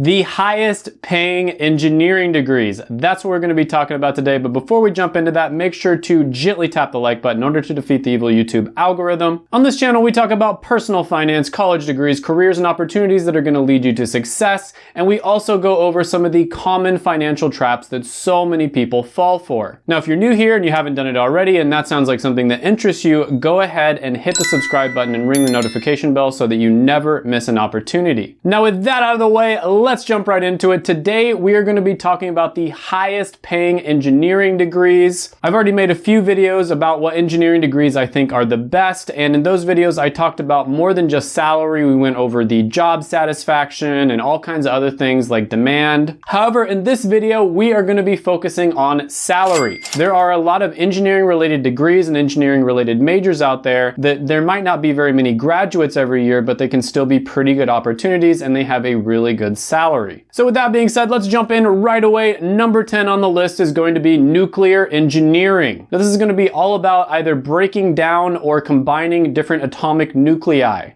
The highest paying engineering degrees. That's what we're going to be talking about today. But before we jump into that, make sure to gently tap the like button in order to defeat the evil YouTube algorithm. On this channel, we talk about personal finance, college degrees, careers, and opportunities that are going to lead you to success. And we also go over some of the common financial traps that so many people fall for. Now, if you're new here and you haven't done it already, and that sounds like something that interests you, go ahead and hit the subscribe button and ring the notification bell so that you never miss an opportunity. Now, with that out of the way, let's jump right into it. Today, we are gonna be talking about the highest paying engineering degrees. I've already made a few videos about what engineering degrees I think are the best. And in those videos, I talked about more than just salary. We went over the job satisfaction and all kinds of other things like demand. However, in this video, we are gonna be focusing on salary. There are a lot of engineering related degrees and engineering related majors out there that there might not be very many graduates every year, but they can still be pretty good opportunities and they have a really good salary salary. So with that being said, let's jump in right away. Number 10 on the list is going to be nuclear engineering. Now this is going to be all about either breaking down or combining different atomic nuclei.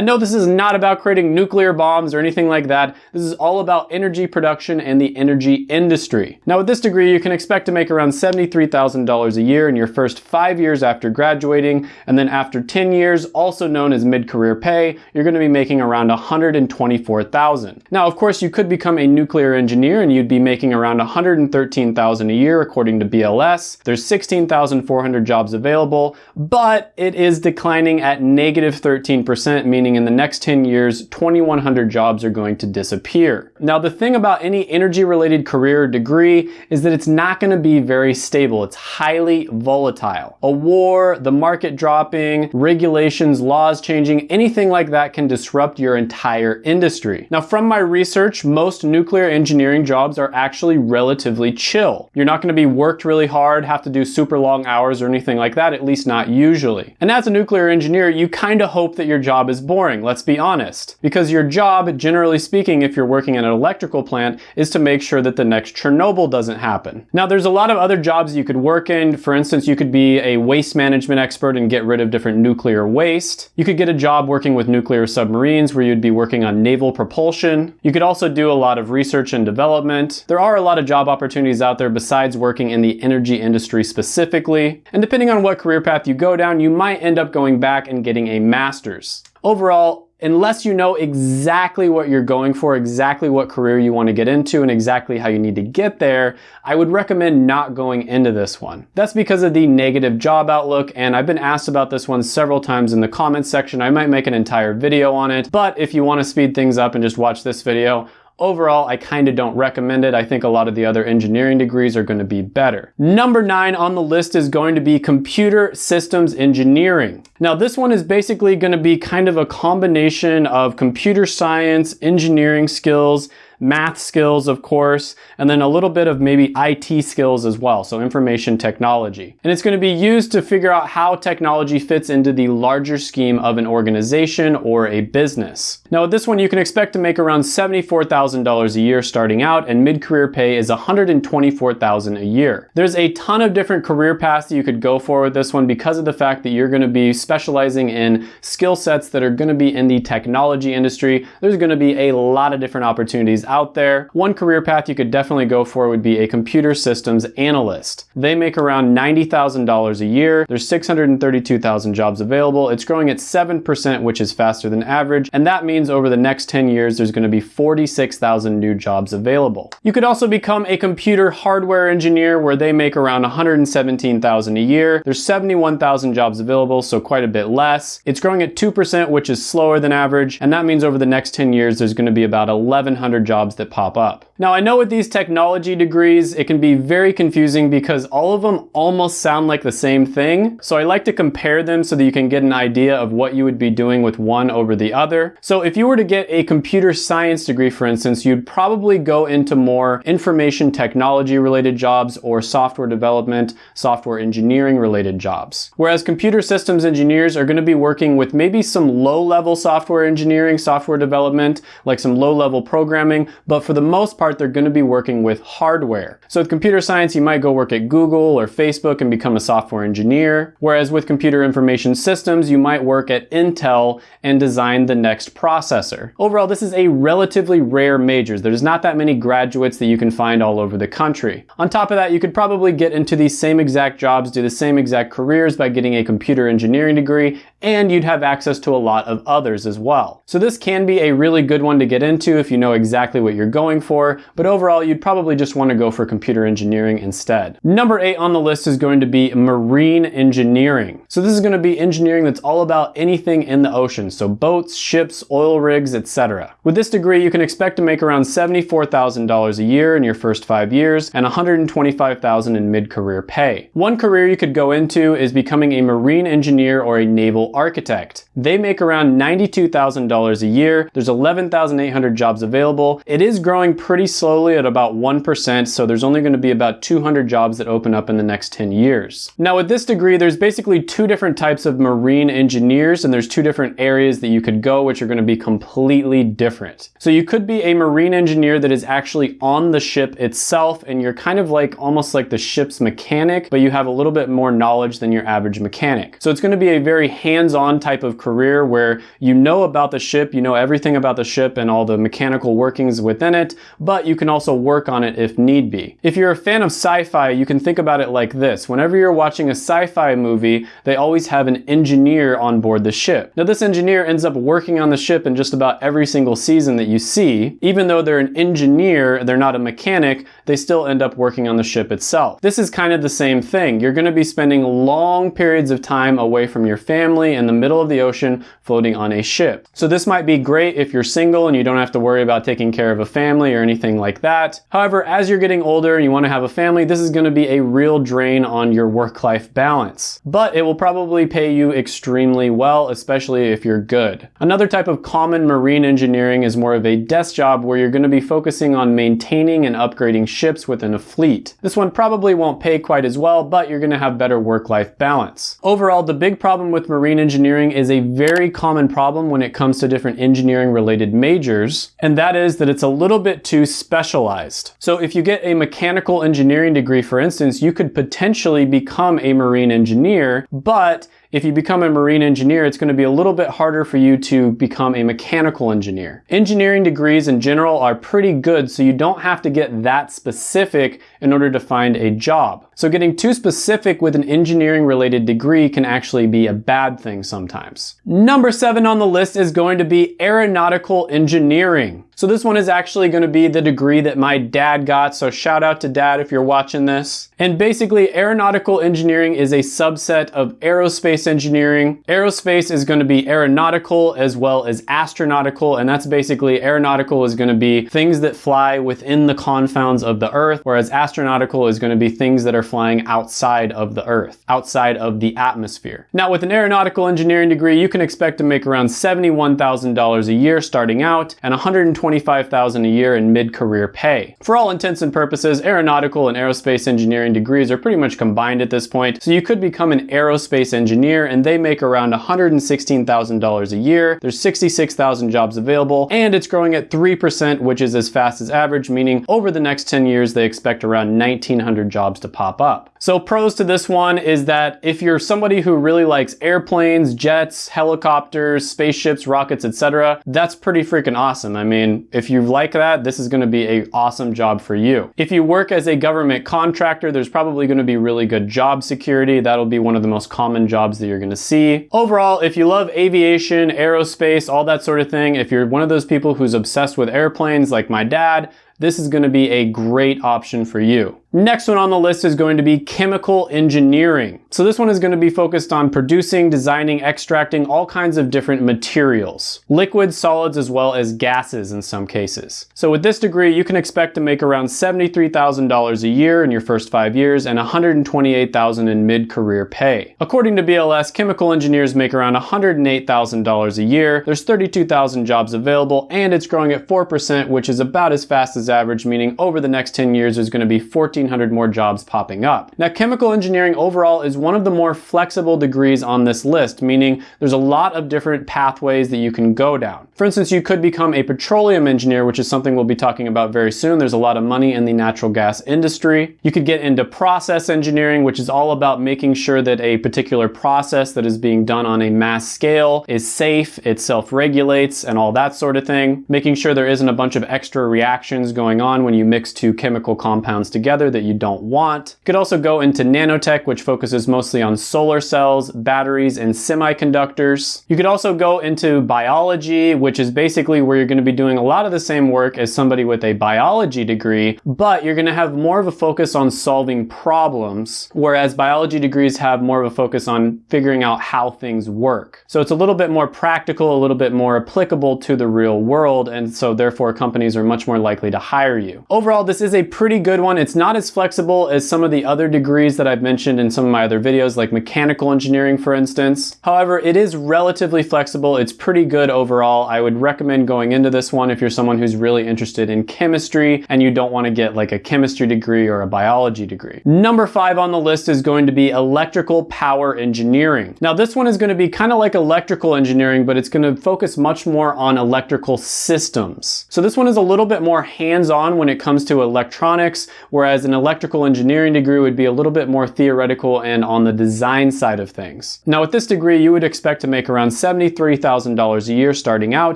And no, this is not about creating nuclear bombs or anything like that. This is all about energy production and the energy industry. Now with this degree, you can expect to make around $73,000 a year in your first five years after graduating. And then after 10 years, also known as mid-career pay, you're gonna be making around 124,000. Now, of course, you could become a nuclear engineer and you'd be making around 113,000 a year according to BLS. There's 16,400 jobs available, but it is declining at negative 13%, meaning meaning in the next 10 years, 2,100 jobs are going to disappear. Now, the thing about any energy related career or degree is that it's not gonna be very stable. It's highly volatile. A war, the market dropping, regulations, laws changing, anything like that can disrupt your entire industry. Now, from my research, most nuclear engineering jobs are actually relatively chill. You're not gonna be worked really hard, have to do super long hours or anything like that, at least not usually. And as a nuclear engineer, you kind of hope that your job is boring, let's be honest. Because your job, generally speaking, if you're working in an electrical plant, is to make sure that the next Chernobyl doesn't happen. Now, there's a lot of other jobs you could work in. For instance, you could be a waste management expert and get rid of different nuclear waste. You could get a job working with nuclear submarines where you'd be working on naval propulsion. You could also do a lot of research and development. There are a lot of job opportunities out there besides working in the energy industry specifically. And depending on what career path you go down, you might end up going back and getting a master's. Overall, unless you know exactly what you're going for, exactly what career you want to get into, and exactly how you need to get there, I would recommend not going into this one. That's because of the negative job outlook, and I've been asked about this one several times in the comments section. I might make an entire video on it, but if you want to speed things up and just watch this video, Overall, I kind of don't recommend it. I think a lot of the other engineering degrees are going to be better. Number nine on the list is going to be computer systems engineering. Now this one is basically going to be kind of a combination of computer science, engineering skills, math skills, of course, and then a little bit of maybe IT skills as well, so information technology. And it's going to be used to figure out how technology fits into the larger scheme of an organization or a business. Now with this one, you can expect to make around $74,000 a year starting out, and mid-career pay is $124,000 a year. There's a ton of different career paths that you could go for with this one because of the fact that you're going to be specializing in skill sets that are going to be in the technology industry. There's going to be a lot of different opportunities out there. One career path you could definitely go for would be a computer systems analyst. They make around $90,000 a year. There's 632,000 jobs available. It's growing at 7%, which is faster than average. And that means over the next 10 years, there's gonna be 46,000 new jobs available. You could also become a computer hardware engineer where they make around 117,000 a year. There's 71,000 jobs available, so quite a bit less. It's growing at 2%, which is slower than average. And that means over the next 10 years, there's gonna be about 1,100 jobs jobs that pop up. Now I know with these technology degrees, it can be very confusing because all of them almost sound like the same thing. So I like to compare them so that you can get an idea of what you would be doing with one over the other. So if you were to get a computer science degree, for instance, you'd probably go into more information technology related jobs or software development, software engineering related jobs. Whereas computer systems engineers are gonna be working with maybe some low level software engineering, software development, like some low level programming, but for the most part, they're going to be working with hardware. So with computer science, you might go work at Google or Facebook and become a software engineer. Whereas with computer information systems, you might work at Intel and design the next processor. Overall, this is a relatively rare major. There's not that many graduates that you can find all over the country. On top of that, you could probably get into these same exact jobs, do the same exact careers by getting a computer engineering degree, and you'd have access to a lot of others as well. So this can be a really good one to get into if you know exactly what you're going for, but overall you'd probably just want to go for computer engineering instead. Number eight on the list is going to be marine engineering. So this is going to be engineering that's all about anything in the ocean, so boats, ships, oil rigs, etc. With this degree, you can expect to make around $74,000 a year in your first five years and $125,000 in mid-career pay. One career you could go into is becoming a marine engineer or a naval architect. They make around $92,000 a year. There's 11,800 jobs available. It is growing pretty slowly at about 1%, so there's only going to be about 200 jobs that open up in the next 10 years. Now with this degree, there's basically two different types of marine engineers, and there's two different areas that you could go, which are going to be completely different. So you could be a marine engineer that is actually on the ship itself, and you're kind of like almost like the ship's mechanic, but you have a little bit more knowledge than your average mechanic. So it's going to be a very hands-on type of career where you know about the ship, you know everything about the ship and all the mechanical workings within it, but you can also work on it if need be. If you're a fan of sci-fi, you can think about it like this. Whenever you're watching a sci-fi movie, they always have an engineer on board the ship. Now this engineer ends up working on the ship in just about every single season that you see. Even though they're an engineer, they're not a mechanic, they still end up working on the ship itself. This is kind of the same thing. You're gonna be spending long periods of time away from your family in the middle of the ocean floating on a ship. So this might be great if you're single and you don't have to worry about taking care of a family or anything like that. However, as you're getting older and you wanna have a family, this is gonna be a real drain on your work-life balance. But it will probably pay you extremely well, especially if you're good. Another type of common marine engineering is more of a desk job where you're gonna be focusing on maintaining and upgrading ships within a fleet. This one probably won't pay quite as well, but you're gonna have better work-life balance. Overall, the big problem with marine engineering is a very common problem when it comes to different engineering related majors, and that is that it's a little bit too specialized. So if you get a mechanical engineering degree, for instance, you could potentially become a marine engineer, but if you become a marine engineer, it's going to be a little bit harder for you to become a mechanical engineer. Engineering degrees in general are pretty good, so you don't have to get that specific in order to find a job. So getting too specific with an engineering related degree can actually be a bad thing sometimes. Number seven on the list is going to be aeronautical engineering. So this one is actually going to be the degree that my dad got. So shout out to dad if you're watching this. And basically aeronautical engineering is a subset of aerospace engineering. Aerospace is going to be aeronautical as well as astronautical. And that's basically aeronautical is going to be things that fly within the confounds of the earth, whereas astronautical is going to be things that are flying outside of the earth, outside of the atmosphere. Now with an aeronautical engineering degree, you can expect to make around $71,000 a year starting out and 120 $25,000 a year in mid-career pay. For all intents and purposes, aeronautical and aerospace engineering degrees are pretty much combined at this point, so you could become an aerospace engineer and they make around $116,000 a year. There's 66,000 jobs available and it's growing at 3%, which is as fast as average, meaning over the next 10 years, they expect around 1,900 jobs to pop up. So pros to this one is that if you're somebody who really likes airplanes, jets, helicopters, spaceships, rockets, etc., that's pretty freaking awesome. I mean, if you like that, this is gonna be a awesome job for you. If you work as a government contractor, there's probably gonna be really good job security. That'll be one of the most common jobs that you're gonna see. Overall, if you love aviation, aerospace, all that sort of thing, if you're one of those people who's obsessed with airplanes like my dad, this is gonna be a great option for you. Next one on the list is going to be chemical engineering. So this one is going to be focused on producing, designing, extracting all kinds of different materials. Liquids, solids, as well as gases in some cases. So with this degree, you can expect to make around $73,000 a year in your first five years and $128,000 in mid-career pay. According to BLS, chemical engineers make around $108,000 a year. There's 32,000 jobs available and it's growing at 4%, which is about as fast as average, meaning over the next 10 years there's going to be 1,400 more jobs popping up. Now, chemical engineering overall is one of the more flexible degrees on this list, meaning there's a lot of different pathways that you can go down. For instance, you could become a petroleum engineer, which is something we'll be talking about very soon. There's a lot of money in the natural gas industry. You could get into process engineering, which is all about making sure that a particular process that is being done on a mass scale is safe, it self-regulates, and all that sort of thing. Making sure there isn't a bunch of extra reactions going on when you mix two chemical compounds together that you don't want. You could also go into nanotech, which focuses mostly on solar cells, batteries, and semiconductors. You could also go into biology, which is basically where you're going to be doing a lot of the same work as somebody with a biology degree, but you're going to have more of a focus on solving problems, whereas biology degrees have more of a focus on figuring out how things work. So it's a little bit more practical, a little bit more applicable to the real world, and so therefore companies are much more likely to hire you. Overall, this is a pretty good one. It's not as flexible as some of the other degrees that I've mentioned in some of my other videos, like mechanical engineering, for instance. However, it is relatively flexible. It's pretty good overall. I would recommend going into this one if you're someone who's really interested in chemistry and you don't want to get like a chemistry degree or a biology degree. Number five on the list is going to be electrical power engineering. Now this one is going to be kind of like electrical engineering, but it's going to focus much more on electrical systems. So this one is a little bit more hands-on when it comes to electronics, whereas an electrical engineering degree would be a little bit more theoretical and on the design side of things. Now with this degree, you would expect to make around $73,000 a year starting out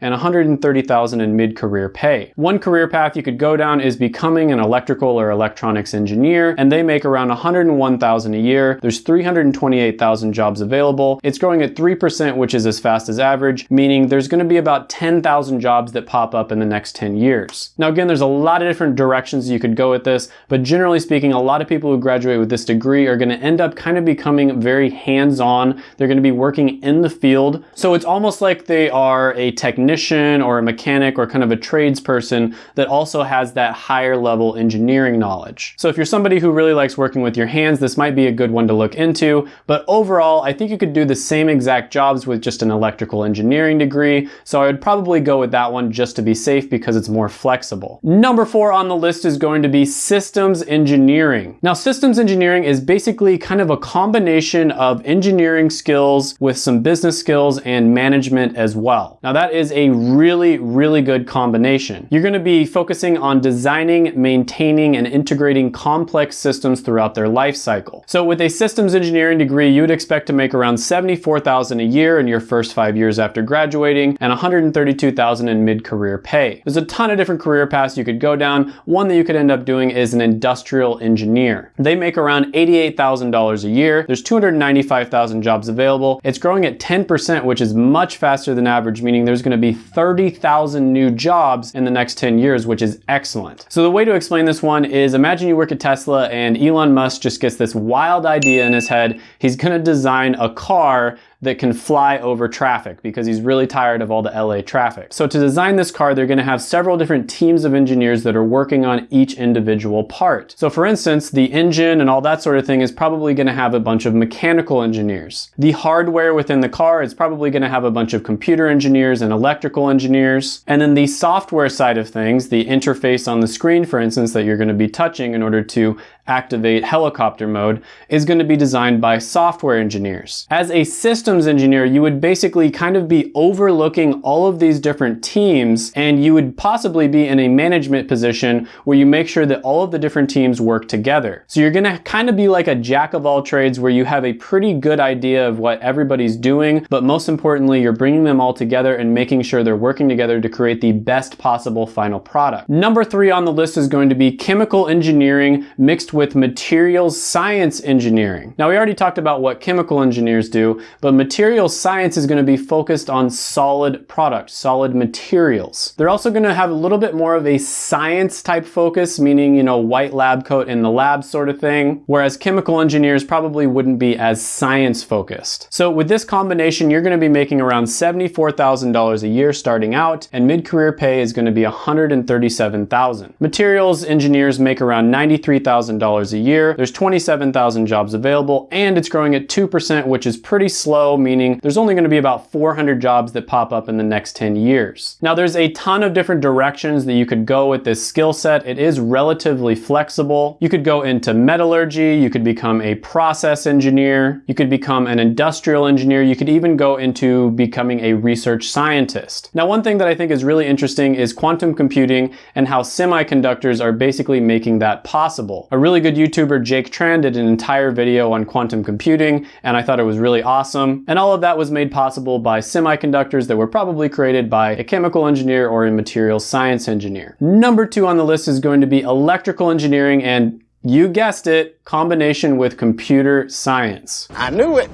and $130,000 in mid-career pay. One career path you could go down is becoming an electrical or electronics engineer, and they make around $101,000 a year. There's 328,000 jobs available. It's growing at 3%, which is as fast as average, meaning there's gonna be about 10,000 jobs that pop up in the next 10 years. Now again, there's a lot of different directions you could go with this, but generally speaking, a lot of people who graduate with this degree are gonna end up kind of becoming very hands-on. They're gonna be working in the field. So it's almost like they are a technician or a mechanic or kind of a tradesperson that also has that higher level engineering knowledge. So if you're somebody who really likes working with your hands, this might be a good one to look into. But overall, I think you could do the same exact jobs with just an electrical engineering degree. So I would probably go with that one just to be safe because it's more flexible. Number four on the list is going to be systems engineering. Now systems engineering is basically kind of a combination of engineering skills with some business skills and management as well. Now that is a really, really good combination. You're gonna be focusing on designing, maintaining, and integrating complex systems throughout their life cycle. So with a systems engineering degree, you would expect to make around 74,000 a year in your first five years after graduating and 132,000 in mid-career pay. There's a ton of different career paths you could go down. One that you could end up doing is an industrial engineer. They make around $88,000 a year. There's 295,000 jobs available. It's growing at 10%, which is much faster than average, meaning there's gonna be 30,000 new jobs in the next 10 years, which is excellent. So the way to explain this one is imagine you work at Tesla and Elon Musk just gets this wild idea in his head. He's gonna design a car that can fly over traffic because he's really tired of all the LA traffic. So to design this car, they're gonna have several different teams of engineers that are working on each individual part. So for instance, the engine and all that sort of thing is probably gonna have a bunch of mechanical engineers. The hardware within the car is probably gonna have a bunch of computer engineers and electrical engineers. And then the software side of things, the interface on the screen, for instance, that you're gonna be touching in order to activate helicopter mode is going to be designed by software engineers. As a systems engineer, you would basically kind of be overlooking all of these different teams and you would possibly be in a management position where you make sure that all of the different teams work together. So you're going to kind of be like a jack of all trades where you have a pretty good idea of what everybody's doing, but most importantly, you're bringing them all together and making sure they're working together to create the best possible final product. Number three on the list is going to be chemical engineering mixed with materials science engineering. Now we already talked about what chemical engineers do, but materials science is going to be focused on solid products, solid materials. They're also going to have a little bit more of a science type focus, meaning, you know, white lab coat in the lab sort of thing, whereas chemical engineers probably wouldn't be as science focused. So with this combination, you're going to be making around $74,000 a year starting out, and mid-career pay is going to be 137,000. Materials engineers make around $93,000 $100,000 a year. There's 27,000 jobs available and it's growing at 2%, which is pretty slow, meaning there's only gonna be about 400 jobs that pop up in the next 10 years. Now there's a ton of different directions that you could go with this skill set. It is relatively flexible. You could go into metallurgy, you could become a process engineer, you could become an industrial engineer, you could even go into becoming a research scientist. Now one thing that I think is really interesting is quantum computing and how semiconductors are basically making that possible. A really good YouTuber, Jake Tran, did an entire video on quantum computing and I thought it was really awesome. And all of that was made possible by semiconductors that were probably created by a chemical engineer or a material science engineer. Number two on the list is going to be electrical engineering and you guessed it, combination with computer science. I knew it.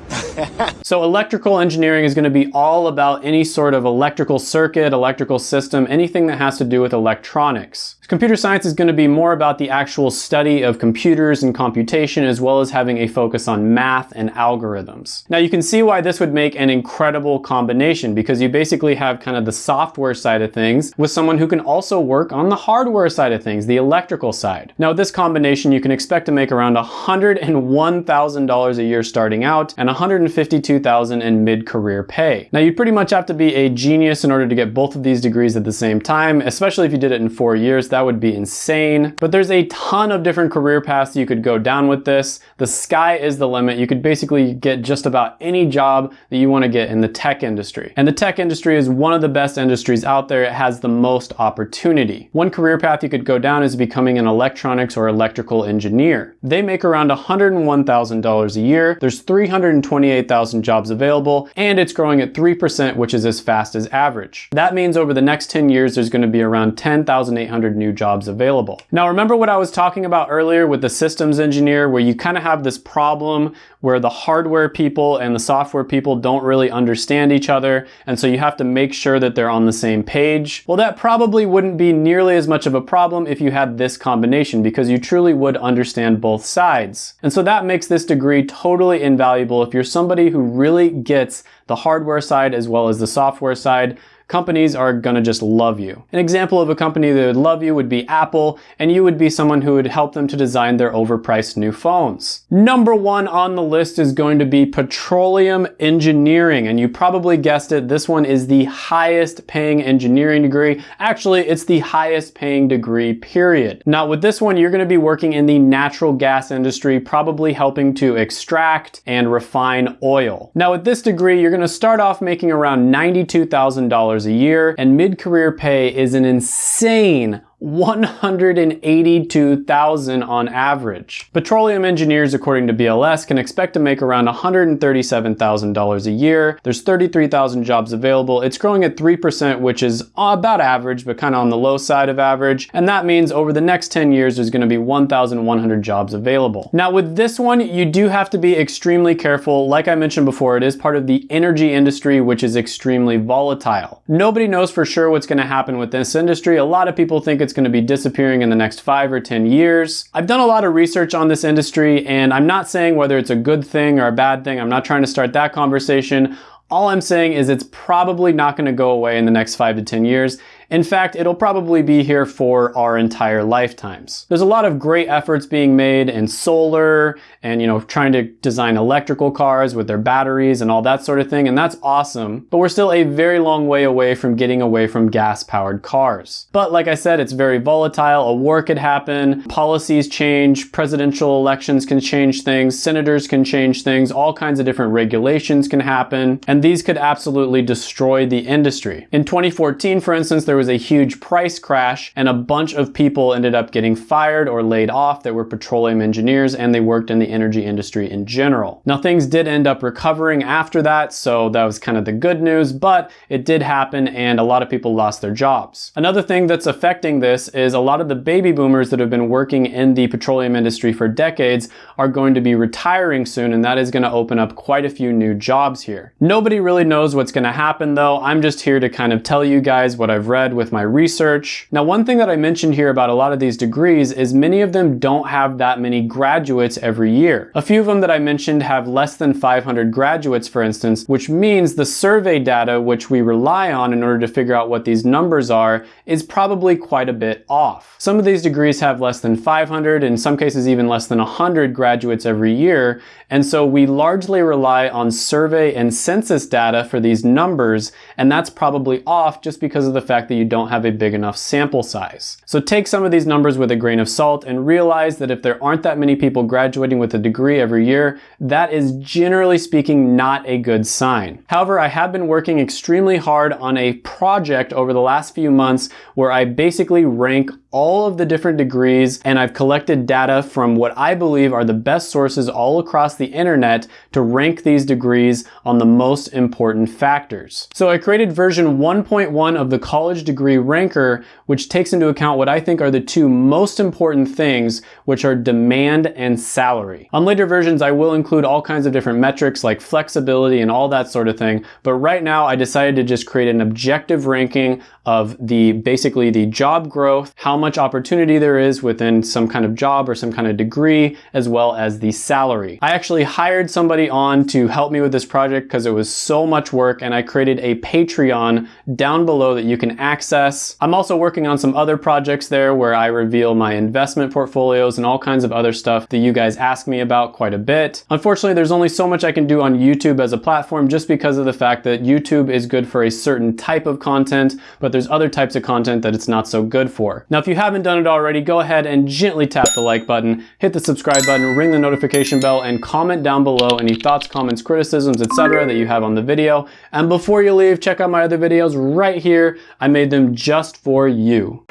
so electrical engineering is going to be all about any sort of electrical circuit, electrical system, anything that has to do with electronics. Computer science is going to be more about the actual study of computers and computation as well as having a focus on math and algorithms. Now you can see why this would make an incredible combination because you basically have kind of the software side of things with someone who can also work on the hardware side of things, the electrical side. Now this combination you can expect to make around $101,000 a year starting out and $152,000 in mid-career pay. Now you'd pretty much have to be a genius in order to get both of these degrees at the same time, especially if you did it in four years. That would be insane. But there's a ton of different career paths you could go down with this. The sky is the limit. You could basically get just about any job that you want to get in the tech industry. And the tech industry is one of the best industries out there. It has the most opportunity. One career path you could go down is becoming an electronics or electrical engineer. They make around $101,000 a year. There's 328,000 jobs available and it's growing at 3%, which is as fast as average. That means over the next 10 years, there's going to be around 10,800 new jobs available. Now, remember what I was talking about earlier with the systems engineer, where you kind of have this problem where the hardware people and the software people don't really understand each other. And so you have to make sure that they're on the same page. Well, that probably wouldn't be nearly as much of a problem if you had this combination because you truly would understand both sides. And so that makes this degree totally invaluable if you're somebody who really gets the hardware side as well as the software side companies are gonna just love you. An example of a company that would love you would be Apple, and you would be someone who would help them to design their overpriced new phones. Number one on the list is going to be petroleum engineering, and you probably guessed it, this one is the highest paying engineering degree. Actually, it's the highest paying degree, period. Now with this one, you're gonna be working in the natural gas industry, probably helping to extract and refine oil. Now with this degree, you're gonna start off making around $92,000 a year, and mid-career pay is an insane 182,000 on average. Petroleum engineers, according to BLS, can expect to make around $137,000 a year. There's 33,000 jobs available. It's growing at 3%, which is about average, but kind of on the low side of average. And that means over the next 10 years, there's gonna be 1,100 jobs available. Now with this one, you do have to be extremely careful. Like I mentioned before, it is part of the energy industry, which is extremely volatile. Nobody knows for sure what's gonna happen with this industry. A lot of people think it's it's going to be disappearing in the next five or 10 years. I've done a lot of research on this industry and I'm not saying whether it's a good thing or a bad thing. I'm not trying to start that conversation. All I'm saying is it's probably not going to go away in the next five to 10 years. In fact, it'll probably be here for our entire lifetimes. There's a lot of great efforts being made in solar and, you know, trying to design electrical cars with their batteries and all that sort of thing, and that's awesome. But we're still a very long way away from getting away from gas-powered cars. But like I said, it's very volatile. A war could happen, policies change, presidential elections can change things, senators can change things, all kinds of different regulations can happen, and these could absolutely destroy the industry. In 2014, for instance, there was a huge price crash and a bunch of people ended up getting fired or laid off that were petroleum engineers and they worked in the energy industry in general. Now things did end up recovering after that, so that was kind of the good news, but it did happen and a lot of people lost their jobs. Another thing that's affecting this is a lot of the baby boomers that have been working in the petroleum industry for decades are going to be retiring soon and that is going to open up quite a few new jobs here. Nobody really knows what's going to happen though. I'm just here to kind of tell you guys what I've read ahead with my research. Now, one thing that I mentioned here about a lot of these degrees is many of them don't have that many graduates every year. A few of them that I mentioned have less than 500 graduates, for instance, which means the survey data which we rely on in order to figure out what these numbers are is probably quite a bit off. Some of these degrees have less than 500, in some cases even less than 100 graduates every year, and so we largely rely on survey and census data for these numbers, and that's probably off just because of the fact that you don't have a big enough sample size. So take some of these numbers with a grain of salt and realize that if there aren't that many people graduating with a degree every year, that is generally speaking not a good sign. However, I have been working extremely hard on a project over the last few months where I basically rank all of the different degrees and I've collected data from what I believe are the best sources all across the internet to rank these degrees on the most important factors. So I created version 1.1 of the college degree ranker, which takes into account what I think are the two most important things, which are demand and salary. On later versions, I will include all kinds of different metrics like flexibility and all that sort of thing. But right now I decided to just create an objective ranking of the basically the job growth, how much opportunity there is within some kind of job or some kind of degree, as well as the salary. I actually hired somebody on to help me with this project because it was so much work and I created a Patreon down below that you can access. I'm also working on some other projects there where I reveal my investment portfolios and all kinds of other stuff that you guys ask me about quite a bit. Unfortunately, there's only so much I can do on YouTube as a platform just because of the fact that YouTube is good for a certain type of content, but there's other types of content that it's not so good for. Now, if you haven't done it already, go ahead and gently tap the like button, hit the subscribe button, ring the notification bell, and comment down below any thoughts, comments, criticisms, etc. that you have on the video. And before you leave, check out my other videos right here. I made them just for you.